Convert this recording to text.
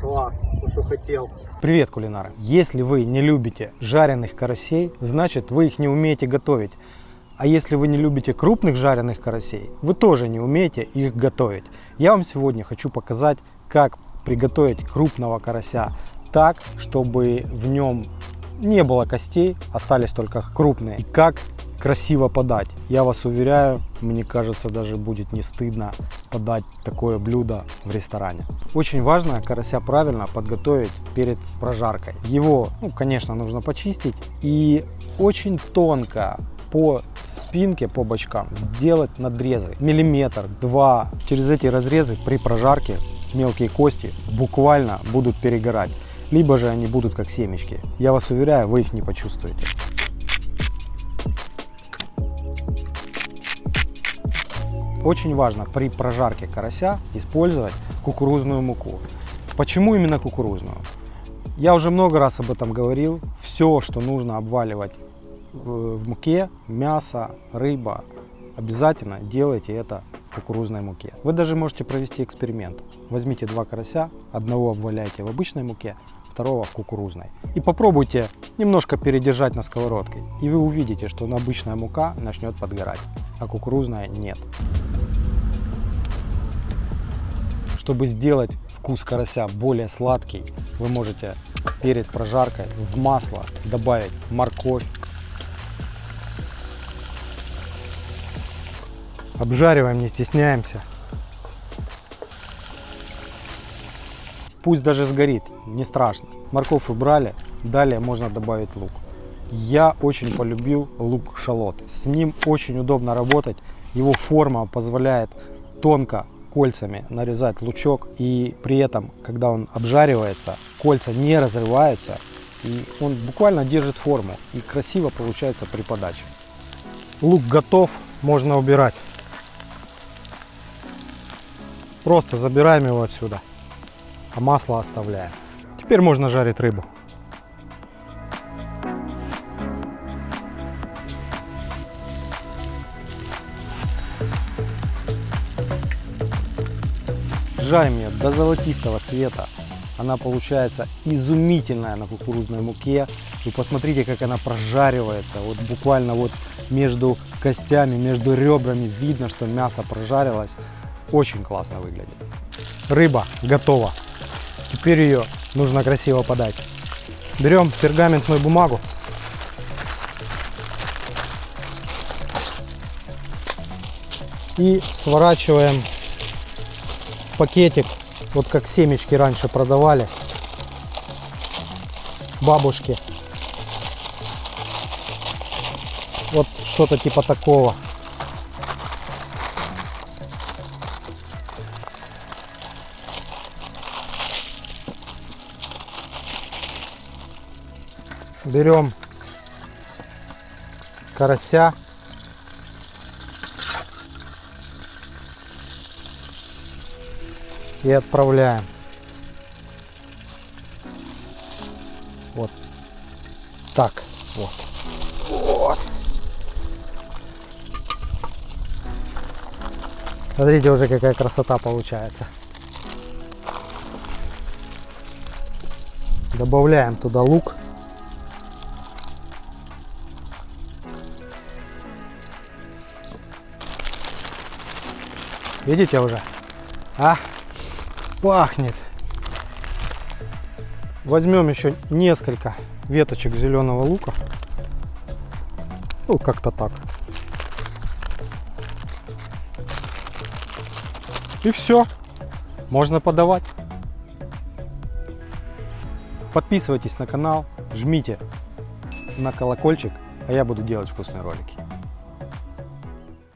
Класс, то, что хотел. Привет, кулинары! Если вы не любите жареных карасей, значит вы их не умеете готовить. А если вы не любите крупных жареных карасей, вы тоже не умеете их готовить. Я вам сегодня хочу показать, как приготовить крупного карася так, чтобы в нем не было костей, остались только крупные. И как красиво подать. Я вас уверяю, мне кажется, даже будет не стыдно подать такое блюдо в ресторане. Очень важно карася правильно подготовить перед прожаркой. Его, ну, конечно, нужно почистить и очень тонко по спинке, по бочкам сделать надрезы. Миллиметр, два. Через эти разрезы при прожарке мелкие кости буквально будут перегорать. Либо же они будут как семечки. Я вас уверяю, вы их не почувствуете. Очень важно при прожарке карася использовать кукурузную муку. Почему именно кукурузную? Я уже много раз об этом говорил. Все, что нужно обваливать в муке, мясо, рыба, обязательно делайте это в кукурузной муке. Вы даже можете провести эксперимент. Возьмите два карася, одного обваляйте в обычной муке, второго в кукурузной. И попробуйте немножко передержать на сковородке. И вы увидите, что обычная мука начнет подгорать, а кукурузная нет. Чтобы сделать вкус карася более сладкий, вы можете перед прожаркой в масло добавить морковь. Обжариваем, не стесняемся. Пусть даже сгорит, не страшно. Морковь убрали, далее можно добавить лук. Я очень полюбил лук шалот. С ним очень удобно работать. Его форма позволяет тонко кольцами нарезать лучок. И при этом, когда он обжаривается, кольца не разрываются. И он буквально держит форму. И красиво получается при подаче. Лук готов, можно убирать. Просто забираем его отсюда, а масло оставляем. Теперь можно жарить рыбу. Жарим ее до золотистого цвета. Она получается изумительная на кукурузной муке. Вы посмотрите, как она прожаривается. Вот буквально вот между костями, между ребрами видно, что мясо прожарилось. Очень классно выглядит. Рыба готова. Теперь ее нужно красиво подать. Берем пергаментную бумагу. И сворачиваем пакетик, вот как семечки раньше продавали бабушки. Вот что-то типа такого. берем карася. И отправляем. Вот так вот. Вот. Смотрите уже какая красота получается. Добавляем туда лук. Видите уже? А? Пахнет. Возьмем еще несколько веточек зеленого лука. Ну, как-то так. И все. Можно подавать. Подписывайтесь на канал, жмите на колокольчик, а я буду делать вкусные ролики.